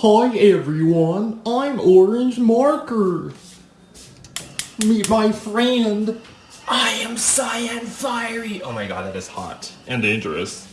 Hi everyone, I'm Orange Marker. Meet my friend. I am Cyan Fiery. Oh my god, that is hot and dangerous.